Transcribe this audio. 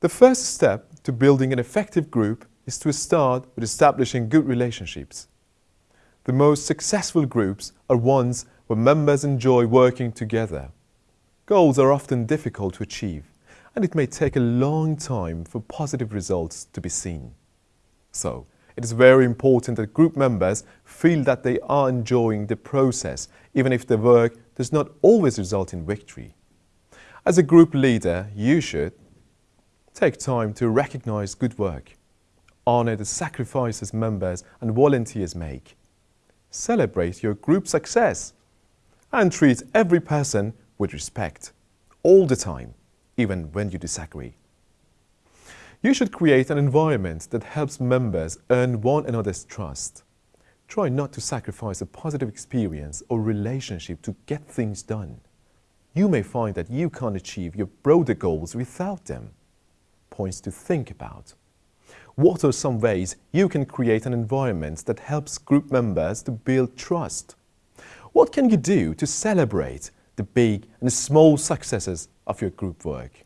The first step to building an effective group is to start with establishing good relationships. The most successful groups are ones where members enjoy working together. Goals are often difficult to achieve and it may take a long time for positive results to be seen. So, it is very important that group members feel that they are enjoying the process, even if the work does not always result in victory. As a group leader, you should take time to recognize good work, honor the sacrifices members and volunteers make, celebrate your group success, and treat every person with respect, all the time, even when you disagree. You should create an environment that helps members earn one another's trust. Try not to sacrifice a positive experience or relationship to get things done. You may find that you can't achieve your broader goals without them. Points to think about. What are some ways you can create an environment that helps group members to build trust? What can you do to celebrate the big and small successes of your group work?